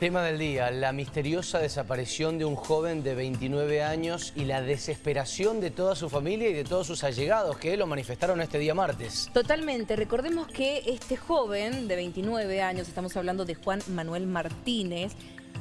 Tema del día, la misteriosa desaparición de un joven de 29 años y la desesperación de toda su familia y de todos sus allegados que lo manifestaron este día martes. Totalmente. Recordemos que este joven de 29 años, estamos hablando de Juan Manuel Martínez,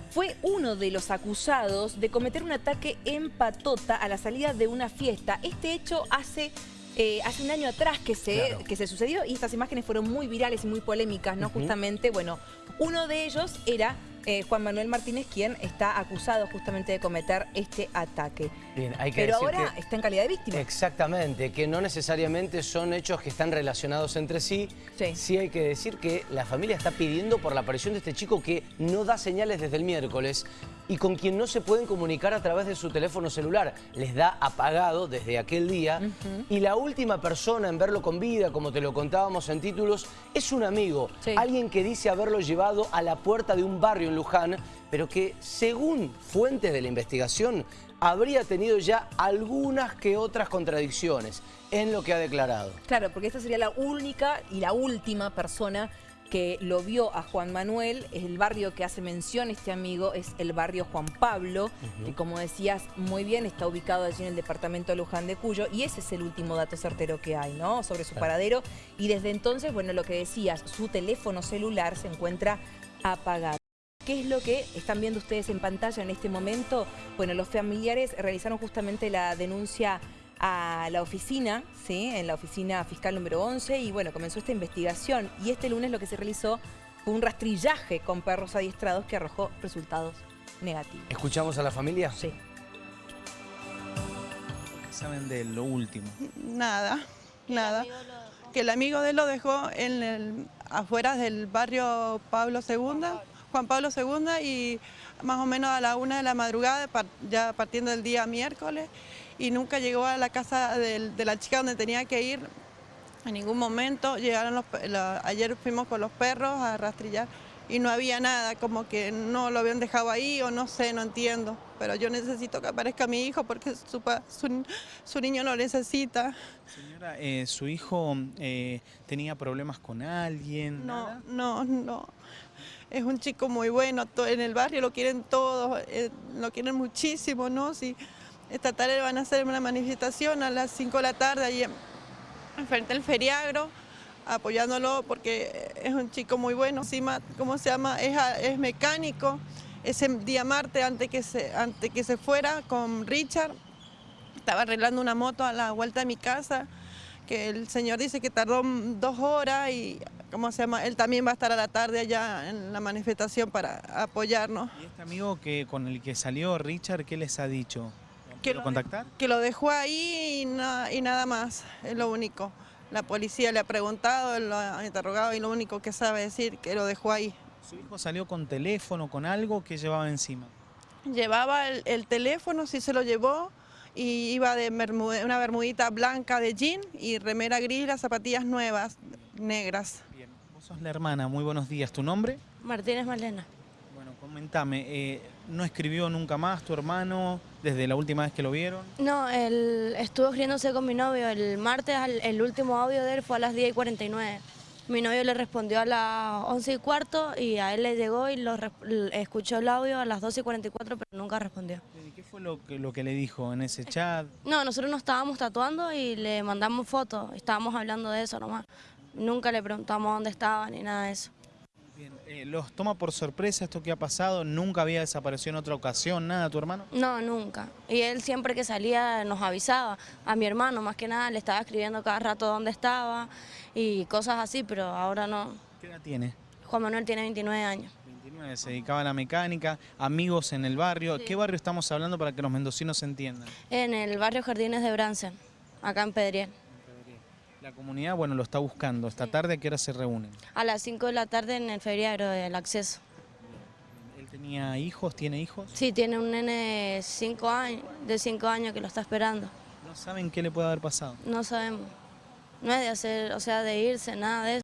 fue uno de los acusados de cometer un ataque en Patota a la salida de una fiesta. Este hecho hace eh, hace un año atrás que se, que se sucedió y estas imágenes fueron muy virales y muy polémicas, ¿no? Justamente, bueno, uno de ellos era eh, Juan Manuel Martínez, quien está acusado justamente de cometer este ataque. Bien, hay que Pero ahora está en calidad de víctima. Exactamente, que no necesariamente son hechos que están relacionados entre sí. Sí. sí hay que decir que la familia está pidiendo por la aparición de este chico que no da señales desde el miércoles y con quien no se pueden comunicar a través de su teléfono celular. Les da apagado desde aquel día y la última persona en verlo con vida, como te lo contábamos en títulos, es un amigo. Alguien que dice haberlo llevado a la puerta de un barrio en Luján, pero que según fuentes de la investigación habría tenido ya algunas que otras contradicciones en lo que ha declarado. Claro, porque esta sería la única y la última persona que lo vio a Juan Manuel, el barrio que hace mención este amigo es el barrio Juan Pablo, que como decías muy bien está ubicado allí en el departamento de Luján de Cuyo y ese es el último dato certero que hay, ¿no? Sobre su paradero y desde entonces, bueno, lo que decías, su teléfono celular se encuentra apagado. ¿Qué es lo que están viendo ustedes en pantalla en este momento? Bueno, los familiares realizaron justamente la denuncia a la oficina, ¿sí? en la oficina fiscal número 11 y bueno, comenzó esta investigación y este lunes lo que se realizó fue un rastrillaje con perros adiestrados que arrojó resultados negativos. ¿Escuchamos a la familia? Sí. ¿Qué saben de lo último? Nada, nada. Que el amigo de él lo dejó en el, afuera del barrio Pablo II, Juan Pablo II y más o menos a la una de la madrugada, ya partiendo del día miércoles, y nunca llegó a la casa de, la chica donde tenía que ir en ningún momento. Llegaron los, ayer fuimos con los perros a rastrillar y no había nada, como que no lo habían dejado ahí o no sé, no entiendo. Pero yo necesito que aparezca mi hijo porque su, su, niño lo necesita. Señora, eh, ¿su hijo eh, tenía problemas con alguien? No, no, no. Es un chico muy bueno, en el barrio lo quieren todos, eh, lo quieren muchísimo, ¿no? Sí. Esta tarde van a hacer una manifestación a las 5 de la tarde ahí enfrente del feriagro, apoyándolo porque es un chico muy bueno. Encima, ¿cómo se llama? Es, mecánico. Ese día martes, antes que, se, antes que se fuera con Richard, estaba arreglando una moto a la vuelta de mi casa, que el señor dice que tardó dos horas y ¿cómo se llama? Él también va a estar a la tarde allá en la manifestación para apoyarnos. ¿Y este amigo que con el que salió Richard, qué les ha dicho? que lo, contactar? Que lo dejó ahí y, nada más, es lo único. La policía le ha preguntado, lo ha interrogado y lo único que sabe decir que lo dejó ahí. ¿Su hijo salió con teléfono, con algo que llevaba encima? Llevaba el, teléfono, sí se lo llevó, y iba de una bermudita blanca de jean y remera gris, las zapatillas nuevas, negras. Bien, vos sos la hermana, muy buenos días. ¿Tu nombre? Martínez Malena. Comentame, eh, ¿no escribió nunca más tu hermano desde la última vez que lo vieron? No, él estuvo escribiéndose con mi novio. El martes el último audio de él fue a las 10 y 49. Mi novio le respondió a las 11 y cuarto y a él le llegó y lo, escuchó el audio a las 12 y 44, pero nunca respondió. ¿Y qué fue lo que, lo que le dijo en ese chat? No, nosotros nos estábamos tatuando y le mandamos fotos, estábamos hablando de eso nomás. Nunca le preguntamos dónde estaba ni nada de eso. Eh, ¿Los toma por sorpresa esto que ha pasado? ¿Nunca había desaparecido en otra ocasión, nada, tu hermano? No, nunca. Y él siempre que salía nos avisaba. A mi hermano, más que nada, le estaba escribiendo cada rato dónde estaba y cosas así, pero ahora no. ¿Qué edad tiene? Juan Manuel tiene 29 años. 29, se dedicaba a la mecánica, amigos en el barrio. ¿Qué barrio estamos hablando para que los mendocinos entiendan? En el barrio Jardines de Bransen, acá en Pedriel. La comunidad, bueno, lo está buscando. ¿Esta tarde a qué hora se reúnen? A las 5 de la tarde en el feriado del acceso. ¿Él tenía hijos? ¿Tiene hijos? Sí, tiene un nene cinco años, de 5 años que lo está esperando. ¿No saben qué le puede haber pasado? No sabemos. No es de hacer, o sea, de irse, nada de eso.